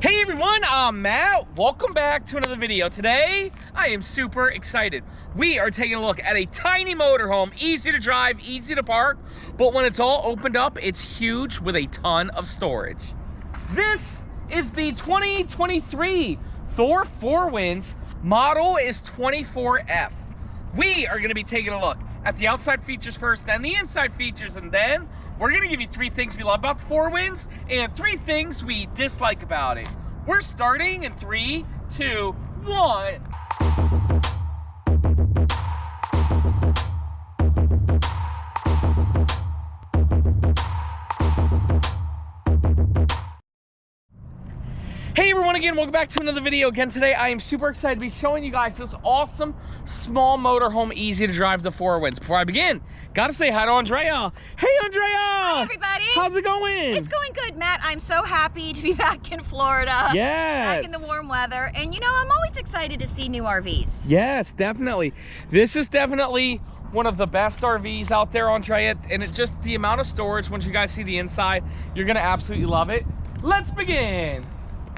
Hey everyone, I'm Matt. Welcome back to another video. Today, I am super excited. We are taking a look at a tiny motorhome, easy to drive, easy to park, but when it's all opened up, it's huge with a ton of storage. This is the 2023 Thor 4 Winds. Model is 24F. We are gonna be taking a look at the outside features first, then the inside features, and then we're gonna give you three things we love about the Four Winds and three things we dislike about it. We're starting in three, two, one. Again, welcome back to another video. Again today, I am super excited to be showing you guys this awesome small motorhome, easy to drive the Four Winds. Before I begin, gotta say hi to Andrea. Hey Andrea! Hi everybody! How's it going? It's going good, Matt. I'm so happy to be back in Florida. Yes! Back in the warm weather. And you know, I'm always excited to see new RVs. Yes, definitely. This is definitely one of the best RVs out there, Andrea, and it just, the amount of storage, once you guys see the inside, you're gonna absolutely love it. Let's begin.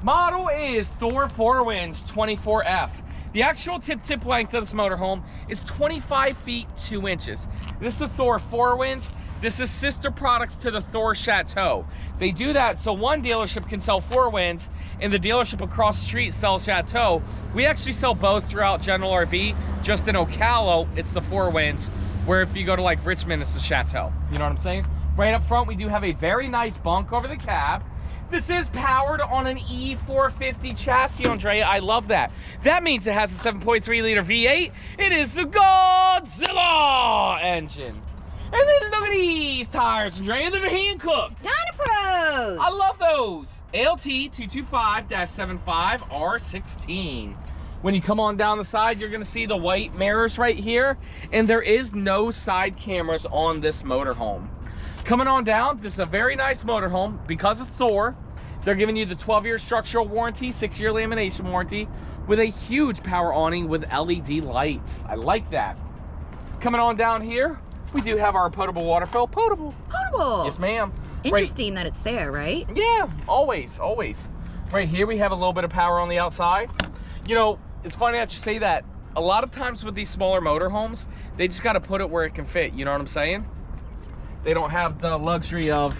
Model is Thor 4 Winds 24F. The actual tip-tip length of this motorhome is 25 feet 2 inches. This is the Thor 4 Winds. This is sister products to the Thor Chateau. They do that so one dealership can sell Four Winds and the dealership across the street sells Chateau. We actually sell both throughout General RV. Just in Ocala, it's the Four Winds, where if you go to like Richmond, it's the Chateau. You know what I'm saying? Right up front, we do have a very nice bunk over the cab. This is powered on an E450 chassis, Andrea. I love that. That means it has a 7.3 liter V8. It is the Godzilla engine. And then look at these tires, Andrea. They're Hankook. Dynapros! I love those. ALT 225-75R16. When you come on down the side, you're gonna see the white mirrors right here. And there is no side cameras on this motorhome. Coming on down, this is a very nice motorhome because it's Thor. They're giving you the 12-year structural warranty, 6-year lamination warranty with a huge power awning with LED lights. I like that. Coming on down here, we do have our potable water fill. Potable. Potable. Yes, ma'am. Interesting right. that it's there, right? Yeah, always, always. Right here, we have a little bit of power on the outside. You know, it's funny that you say that. A lot of times with these smaller motorhomes, they just got to put it where it can fit. You know what I'm saying? They don't have the luxury of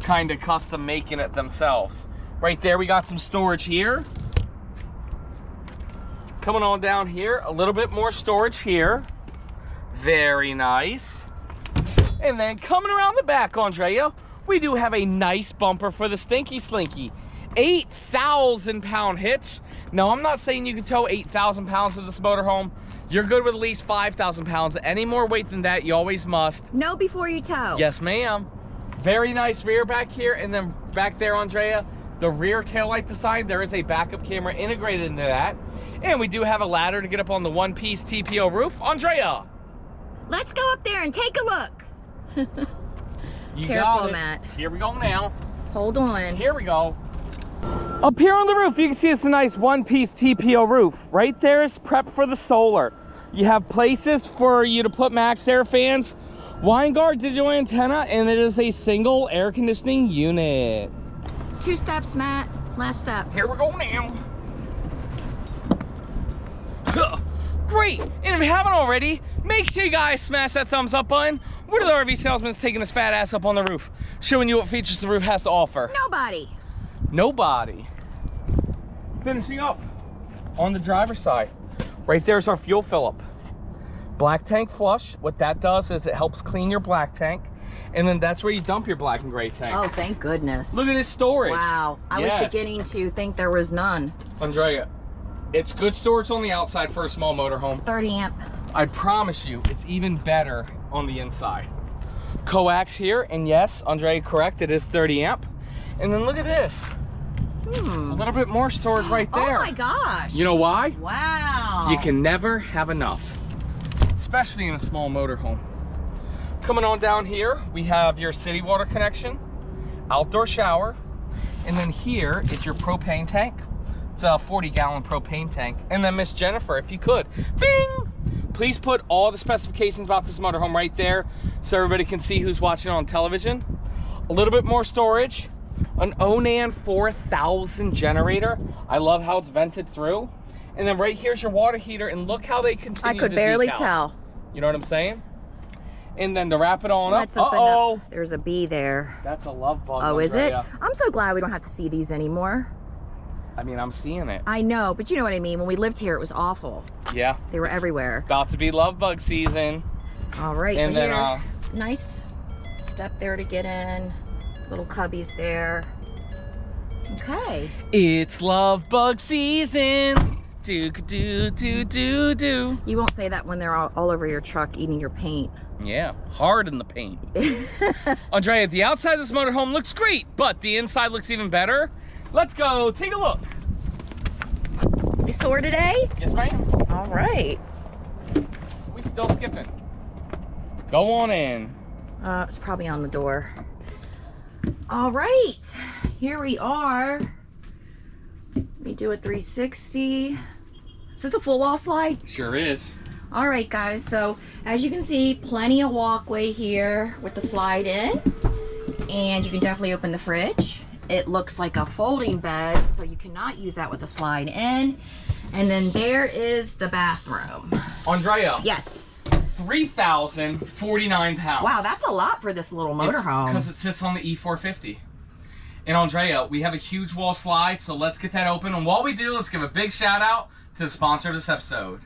kind of custom making it themselves. Right there, we got some storage here. Coming on down here, a little bit more storage here. Very nice. And then coming around the back, Andrea, we do have a nice bumper for the Stinky Slinky. 8,000 pound hitch. Now, I'm not saying you can tow 8,000 pounds with this motorhome. You're good with at least 5,000 pounds. Any more weight than that, you always must. No before you tow. Yes, ma'am. Very nice rear back here. And then back there, Andrea, the rear taillight design, there is a backup camera integrated into that. And we do have a ladder to get up on the one-piece TPO roof. Andrea. Let's go up there and take a look. you Careful, Matt. Here we go now. Hold on. Here we go. Up here on the roof, you can see it's a nice one-piece TPO roof. Right there is prep for the solar. You have places for you to put max air fans, Winegard digital antenna, and it is a single air conditioning unit. Two steps, Matt. Last step. Here we go now. Great! And if you haven't already, make sure you guys smash that thumbs up button. What are the RV salesmen taking his fat ass up on the roof, showing you what features the roof has to offer? Nobody. Nobody. Finishing up on the driver's side. Right there's our fuel fill up. Black tank flush. What that does is it helps clean your black tank. And then that's where you dump your black and gray tank. Oh, thank goodness. Look at this storage. Wow. I yes. was beginning to think there was none. Andrea, it's good storage on the outside for a small motorhome. 30 amp. I promise you, it's even better on the inside. Coax here, and yes, Andrea, correct, it is 30 amp. And then look at this. Hmm. A little bit more storage right oh there. Oh my gosh. You know why? Wow. You can never have enough, especially in a small motorhome. Coming on down here, we have your city water connection, outdoor shower, and then here is your propane tank. It's a 40 gallon propane tank. And then Miss Jennifer, if you could, bing! Please put all the specifications about this motorhome right there so everybody can see who's watching on television. A little bit more storage, an Onan 4000 generator. I love how it's vented through. And then right here's your water heater, and look how they continue I could barely decals. tell. You know what I'm saying? And then to wrap it on Let's up, uh-oh. up. There's a bee there. That's a love bug. Oh, is it? I'm so glad we don't have to see these anymore. I mean, I'm seeing it. I know, but you know what I mean. When we lived here, it was awful. Yeah. They were everywhere. About to be love bug season. All right, And so then, here, uh, nice step there to get in. Little cubbies there. Okay. It's love bug season. Do do do do do. You won't say that when they're all, all over your truck eating your paint. Yeah, hard in the paint. Andrea, the outside of this motorhome looks great, but the inside looks even better. Let's go take a look. You sore today? Yes, ma'am. All right. We still skipping. Go on in. Uh, it's probably on the door. All right, here we are. Let me do a 360. Is this a full wall slide? Sure is. All right, guys. So as you can see, plenty of walkway here with the slide in. And you can definitely open the fridge. It looks like a folding bed, so you cannot use that with a slide in. And then there is the bathroom. Andrea, Yes. 3,049 pounds. Wow, that's a lot for this little motorhome. Because it sits on the E450. And Andrea, we have a huge wall slide, so let's get that open. And while we do, let's give a big shout out to the sponsor of this episode.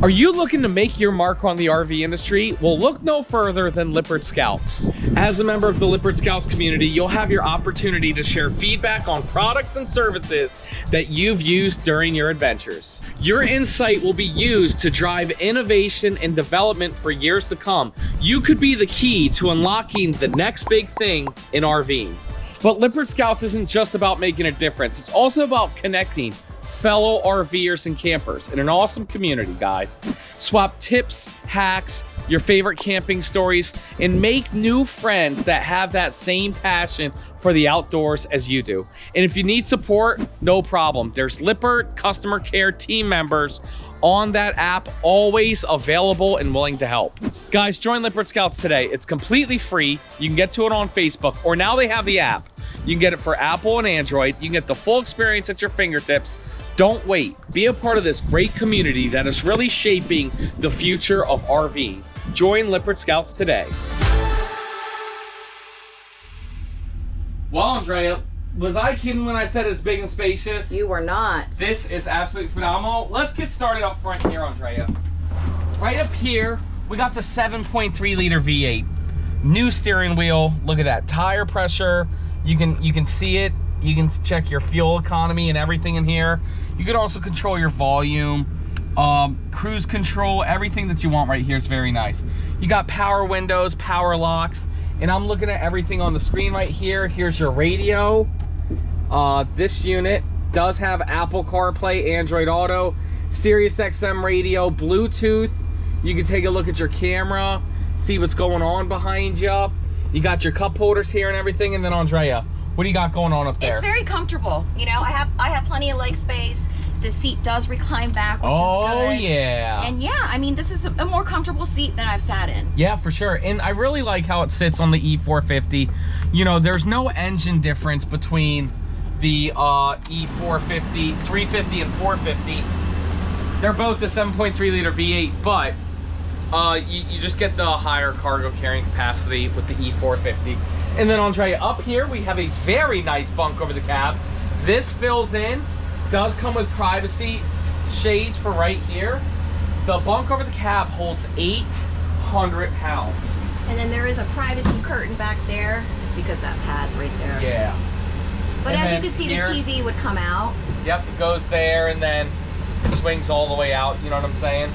Are you looking to make your mark on the RV industry? Well, look no further than Lippert Scouts. As a member of the Lippert Scouts community, you'll have your opportunity to share feedback on products and services that you've used during your adventures. Your insight will be used to drive innovation and development for years to come. You could be the key to unlocking the next big thing in RVing. But Lippert Scouts isn't just about making a difference, it's also about connecting fellow RVers and campers in an awesome community, guys. Swap tips, hacks, your favorite camping stories, and make new friends that have that same passion for the outdoors as you do. And if you need support, no problem. There's Lippert customer care team members on that app, always available and willing to help. Guys, join Lippert Scouts today. It's completely free. You can get to it on Facebook, or now they have the app. You can get it for Apple and Android. You can get the full experience at your fingertips. Don't wait. Be a part of this great community that is really shaping the future of RV. Join Lippert Scouts today. Well, Andrea, was I kidding when I said it's big and spacious? you were not. This is absolutely phenomenal. Let's get started up front here, Andrea. Right up here, we got the 7.3 liter V8. New steering wheel. Look at that. Tire pressure. You can you can see it. You can check your fuel economy and everything in here. You can also control your volume, um, cruise control, everything that you want right here. It's very nice. You got power windows, power locks, and I'm looking at everything on the screen right here. Here's your radio. Uh, this unit does have Apple CarPlay, Android Auto, Sirius XM radio, Bluetooth. You can take a look at your camera, see what's going on behind you. You got your cup holders here and everything. And then Andrea, what do you got going on up there? It's very comfortable. You know, I have I have plenty of leg space. The seat does recline back, which is oh good. yeah. And yeah, I mean, this is a, a more comfortable seat than I've sat in. Yeah, for sure. And I really like how it sits on the E450. You know, there's no engine difference between the uh, E450, 350, and 450. They're both the 7.3 liter V8, but uh, you, you just get the higher cargo carrying capacity with the E450. And then Andrea, up here we have a very nice bunk over the cab. This fills in, does come with privacy shades for right here. The bunk over the cab holds 800 pounds. And then there is a privacy curtain back there. It's because that pad's right there. Yeah. But And as you can see, the TV would come out. Yep, it goes there and then it swings all the way out, you know what I'm saying?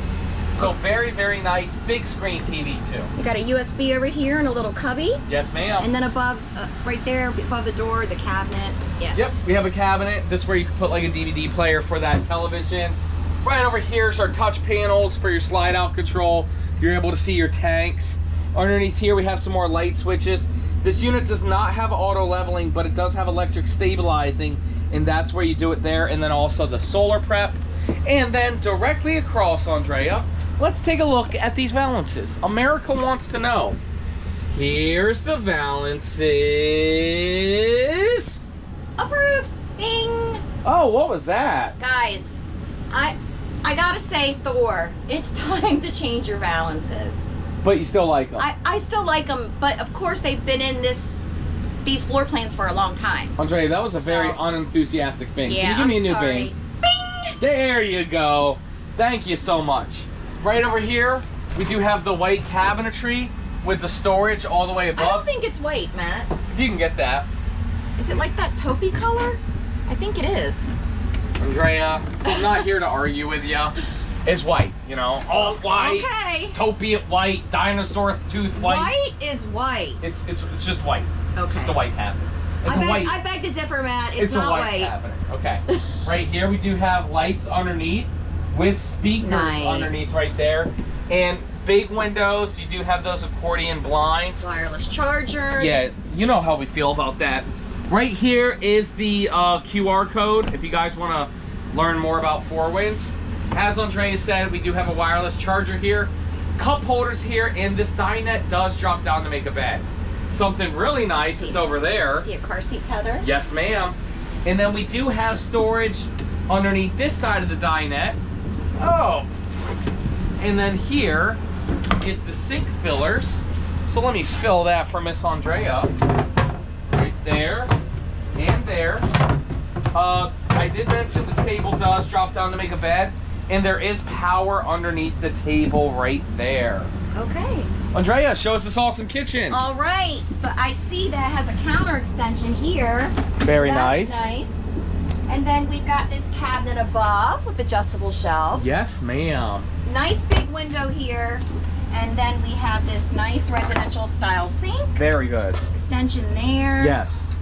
So very, very nice, big screen TV too. You got a USB over here and a little cubby. Yes, ma'am. And then above, uh, right there, above the door, the cabinet. Yes. Yep, we have a cabinet. This is where you can put like a DVD player for that television. Right over here is our touch panels for your slide out control. You're able to see your tanks. Underneath here we have some more light switches. This unit does not have auto leveling, but it does have electric stabilizing, and that's where you do it there. And then also the solar prep. And then directly across, Andrea, let's take a look at these valances. America wants to know, Here's the valances. Approved. Bing. Oh, what was that? Guys, I I gotta say, Thor, it's time to change your valances. But you still like them. I, I still like them, but of course they've been in this these floor plans for a long time. Andre, that was a very unenthusiastic bing. Yeah, Can you give me I'm a new sorry. bing? There you go. Thank you so much. Right over here, we do have the white cabinetry with the storage all the way above. I don't think it's white, Matt. If you can get that. Is it like that taupey color? I think it is. Andrea, I'm not here to argue with you. It's white, you know, all white, Okay. topiate white, dinosaur tooth white. White is white. It's it's it's just white. It's just a white cabinet. It's I a beg, white. I beg to differ, Matt. It's, It's, not a white, white. cabinet. Okay. right here we do have lights underneath with speakers Nice. underneath right there. And big windows. You do have those accordion blinds. Wireless charger. Yeah, you know how we feel about that. Right here is the uh, QR code if you guys want to learn more about Four Winds. As Andrea said, we do have a wireless charger here, cup holders here, and this dinette does drop down to make a bed. Something really nice is over there. See a car seat tether? Yes, ma'am. And then we do have storage underneath this side of the dinette. Oh. And then here is the sink fillers. So let me fill that for Miss Andrea. Right there and there. Uh, I did mention the table does drop down to make a bed. And there is power underneath the table right there. Okay. Andrea, show us this awesome kitchen. All right, but I see that has a counter extension here. Very That's nice. nice. And then we've got this cabinet above with adjustable shelves. Yes, ma'am. Nice big window here. And then we have this nice residential style sink. Very good. Extension there. Yes.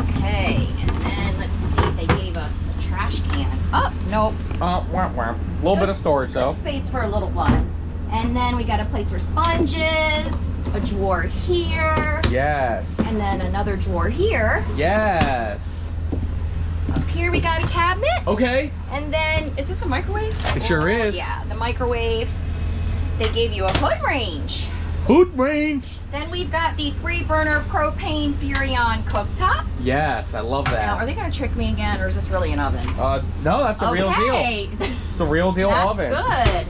Okay. And then let's see if they gave us a trash can. Oh, nope. Uh, wah, wah. A little bit of storage though. Good space for a little one. And then we got a place for sponges, a drawer here, Yes. and then another drawer here. Yes. Up here we got a cabinet. Okay. And then, is this a microwave? It sure is. Yeah, the microwave. They gave you a hood range. Hood range. Then we've got the three burner propane Furrion cooktop. Yes, I love Now, are they gonna trick me again or is this really an oven? Uh, no, that's a real deal. It's the real deal That's oven. good.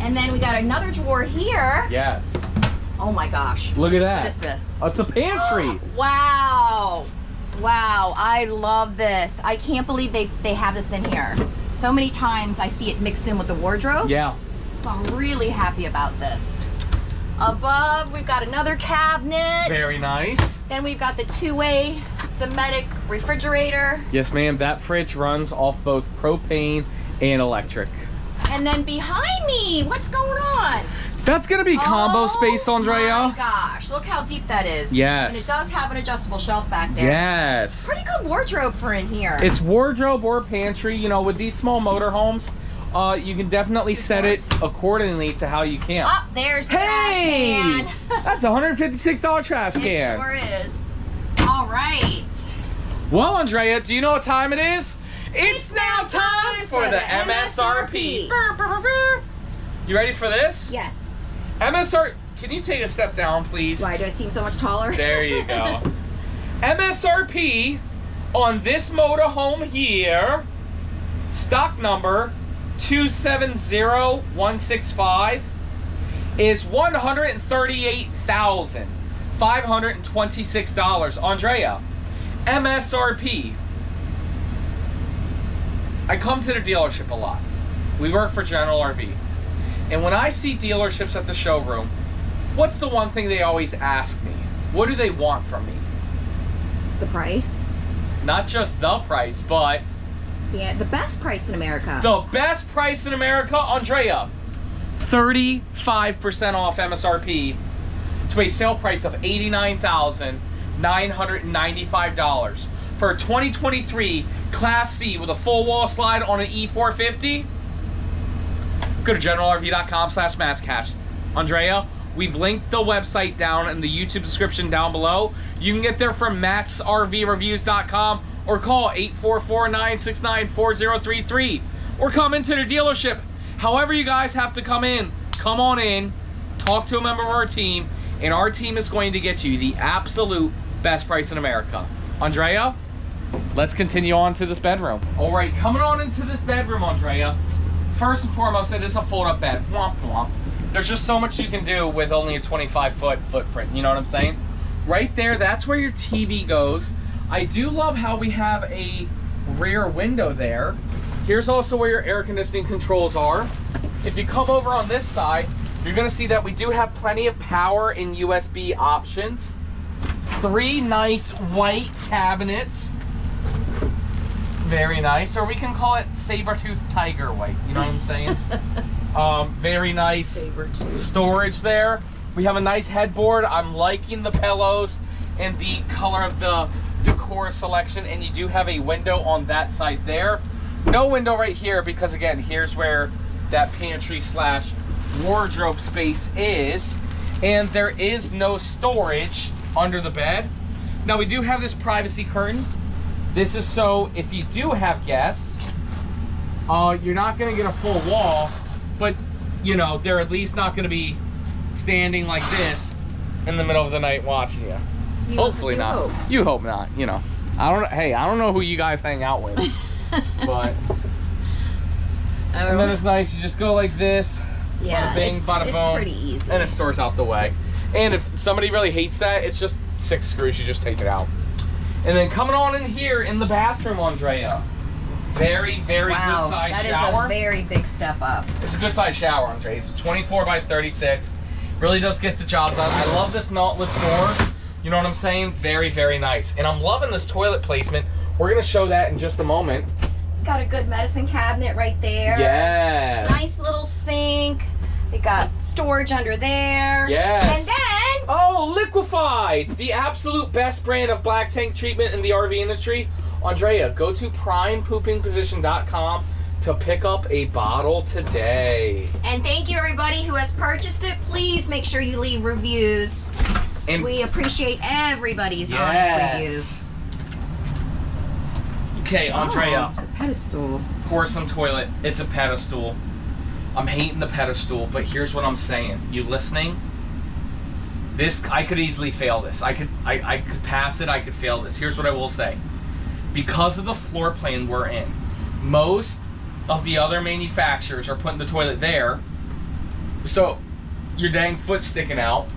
And then we got another drawer here. Yes. Oh my gosh. Look at that. What is this? Oh, it's a pantry. Wow. Wow, I love this. I can't believe they, they have this in here. So many times I see it mixed in with the wardrobe. Yeah. So I'm really happy about this. Above, we've got another cabinet. Very nice. Then we've got the two-way Dometic refrigerator. Yes, ma'am. That fridge runs off both propane and electric. And then behind me, what's going on? That's gonna be combo Oh space, my Andrea. gosh, look how deep that is. Yes. And it does have an adjustable shelf back there. Yes. Pretty good wardrobe for in here. It's wardrobe or pantry. You know, with these small motorhomes, uh, you can definitely set it accordingly to how you can. Oh, there's the Hey! trash can. That's a $156 trash it can. sure is. All right. Well, Andrea, do you know what time it is? It's now time for the MSRP. You ready for this? Yes. MSR. Can you take a step down, please? Why do I seem so much taller? There you go. MSRP on this motorhome here, stock number 270165, is $138,526. Andrea, MSRP. I come to the dealership a lot. We work for General RV. And when I see dealerships at the showroom, what's the one thing they always ask me? What do they want from me? The price. Not just the price, but Yeah, the best price in America. the best price in America, Andrea. 35% off MSRP to a sale price of $89,995 for a 2023 Class C with a full wall slide on an E450. Go to generalrv.com slash matscash. Andrea, we've linked the website down in the YouTube description down below. You can get there from mattsrvreviews.com or call 844-969-4033 or come into the dealership. However you guys have to come in, come on in, talk to a member of our team, and our team is going to get you the absolute best price in America. Andrea, let's continue on to this bedroom. All right, coming on into this bedroom, Andrea. First and foremost, it is a fold-up bed. Womp womp. There's just so much you can do with only a 25 foot footprint. You know what I'm saying? Right there, that's where your TV goes. I do love how we have a rear window there. Here's also where your air conditioning controls are. If you come over on this side, you're gonna see that we do have plenty of power and USB options. Three nice white cabinets. Very nice. Or we can call it saber-tooth tiger white. You know what I'm saying? um, very nice storage there. We have a nice headboard. I'm liking the pillows and the color of the decor selection. And you do have a window on that side there. No window right here because again, here's where that pantry slash wardrobe space is. And there is no storage under the bed. Now we do have this privacy curtain. This is so if you do have guests, uh, you're not gonna get a full wall, but you know, they're at least not gonna be standing like this in the middle of the night watching you. You- Hopefully you not. hope. You hope not, you know. I don't hey, I don't know who you guys hang out with. but and then it's nice, you just go like this, yeah, bada bing, it's, bada it's boom, pretty easy. and it stores out the way. And if somebody really hates that, it's just six screws, you just take it out. And then coming on in here in the bathroom, Andrea. Very, very wow, good size shower. that is a very big step up. It's a good size shower, Andrea. It's a 24 by 36. Really does get the job done. I love this knotless door. You know what I'm saying? Very, very nice. And I'm loving this toilet placement. We're gonna show that in just a moment. Got a good medicine cabinet right there. Yes. Nice little sink. We got storage under there. Yes. And then Oh, Liquefied! The absolute best brand of black tank treatment in the RV industry. Andrea, go to primepoopingposition.com to pick up a bottle today. And thank you everybody who has purchased it. Please make sure you leave reviews. And We appreciate everybody's honest yes. reviews. Okay, oh, Andrea. Oh, it's a pedestal. Pour some toilet. It's a pedestal. I'm hating the pedestal, but here's what I'm saying. You listening? This I could easily fail this. I could I, I could pass it, I could fail this. Here's what I will say. Because of the floor plan we're in, most of the other manufacturers are putting the toilet there. So your dang foot's sticking out.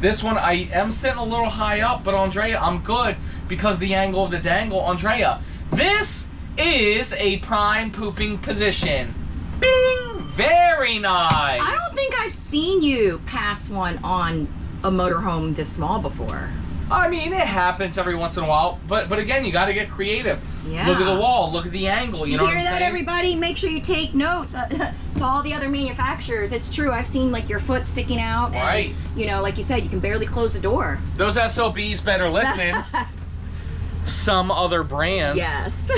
This one I am sitting a little high up, but Andrea, I'm good because the angle of the dangle. Andrea, this is a prime pooping position. Bing! Very nice. I don't think I've seen you pass one on a motorhome this small before. I mean, it happens every once in a while, but but again, you got to get creative. Yeah. Look at the wall. Look at the angle. You, You, know hear what I'm that, saying? everybody? Make sure you take notes uh, to all the other manufacturers. It's true. I've seen like your foot sticking out. and, Right. You know, like you said, you can barely close the door. Those SOBs better listening. Some other brands. yes.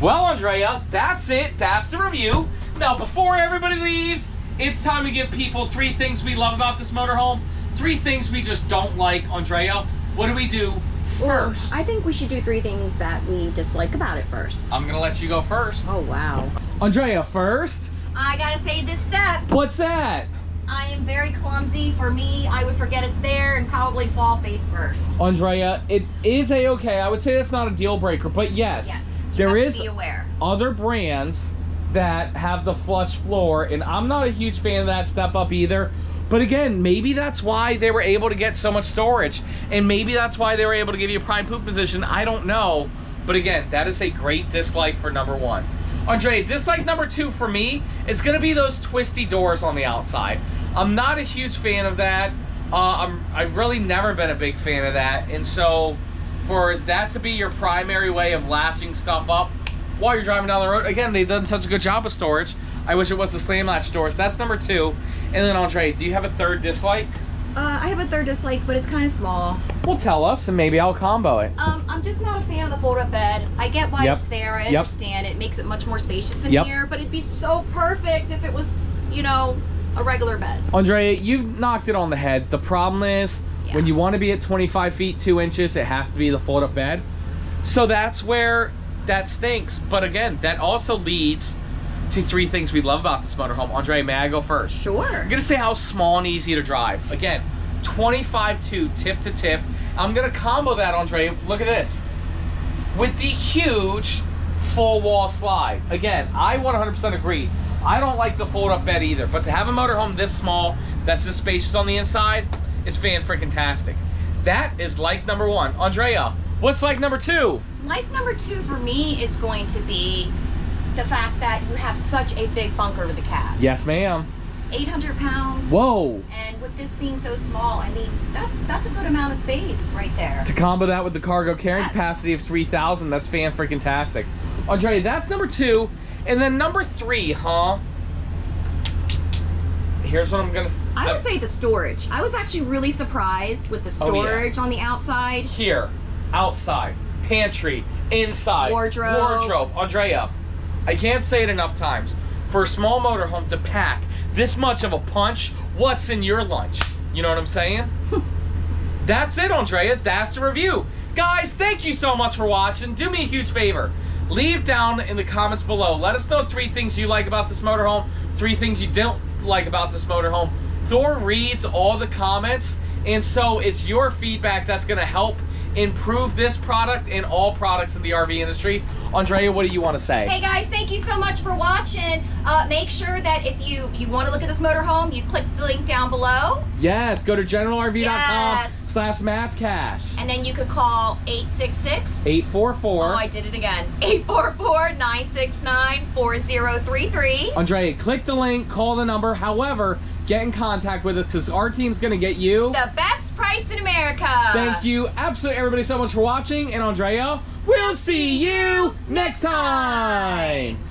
Well, Andrea, that's it. That's the review. Now, before everybody leaves, it's time to give people three things we love about this motorhome, three things we just don't like. Andrea, what do we do first? I think we should do three things that we dislike about it first. I'm gonna let you go first. Oh wow. Andrea, first. I gotta say this step. What's that? I am very clumsy. For me, I would forget it's there and probably fall face first. Andrea, it is a okay. I would say that's not a deal breaker, but yes, Yes. You there have is to be aware. other brands that have the flush floor, and I'm not a huge fan of that step up either. But again, maybe that's why they were able to get so much storage, and maybe that's why they were able to give you a prime poop position. I don't know, but again, that is a great dislike for number one. Andre, dislike number two for me is going to be those twisty doors on the outside. I'm not a huge fan of that. Uh, I'm, I've really never been a big fan of that, and so for that to be your primary way of latching stuff up while you're driving down the road, again, they've done such a good job of storage. I wish it was the slam latch doors. That's number two. And then Andre, do you have a third dislike? Uh, I have a third dislike, but it's kind of small. Well, tell us, and maybe I'll combo it. Um, I'm just not a fan of the fold-up bed. I get why Yep. it's there. I Yep. understand it makes it much more spacious in Yep. here, but it'd be so perfect if it was, you know, a regular bed. Andre, you've knocked it on the head. The problem is, Yeah. when you want to be at 25 feet 2 inches, it has to be the fold up bed. So that's where that stinks. But again, that also leads to three things we love about this motorhome. Andre, may I go first? Sure. I'm gonna say how small and easy to drive. Again, 25-2, tip to tip. I'm gonna combo that, Andre. Look at this. With the huge full wall slide. Again, I 100% agree. I don't like the fold up bed either, but to have a motorhome this small, that's this spacious on the inside, it's fan freaking tastic. That is like number one. Andrea, what's like number two? Like number two for me is going to be the fact that you have such a big bunker with the cab. Yes, ma'am. 800 pounds. Whoa. And with this being so small, I mean, that's that's a good amount of space right there. To combo that with the cargo carrying Yes. capacity of 3,000, that's fan freaking tastic. Andre, that's number two. And then number three, huh? Here's what I'm gonna. I uh, would say the storage. I was actually really surprised with the Oh, yeah. storage on the outside. here, outside, pantry, inside, Wardrobe. wardrobe. Andrea, I can't say it enough times. For a small motorhome to pack this much of a punch, what's in your lunch? You know what I'm saying? That's it, Andrea. That's the review. Guys, thank you so much for watching. Do me a huge favor. Leave down in the comments below. Let us know three things you like about this motorhome, three things you don't like about this motorhome. Thor reads all the comments, and so it's your feedback that's going to help improve this product and all products in the RV industry. Andrea, what do you want to say? Hey guys, thank you so much for watching. Uh, make sure that if you you want to look at this motorhome, you click the link down below, Yes, go to generalrv.com Yes. slash Matt's Cash. and then you could call 866. 844. Oh, I did it again. 844-969-4033. Andrea, click the link, call the number. However, get in contact with us because our team's going to get you. The best price in America. Thank you, absolutely everybody, so much for watching. And Andrea, we'll see you next time.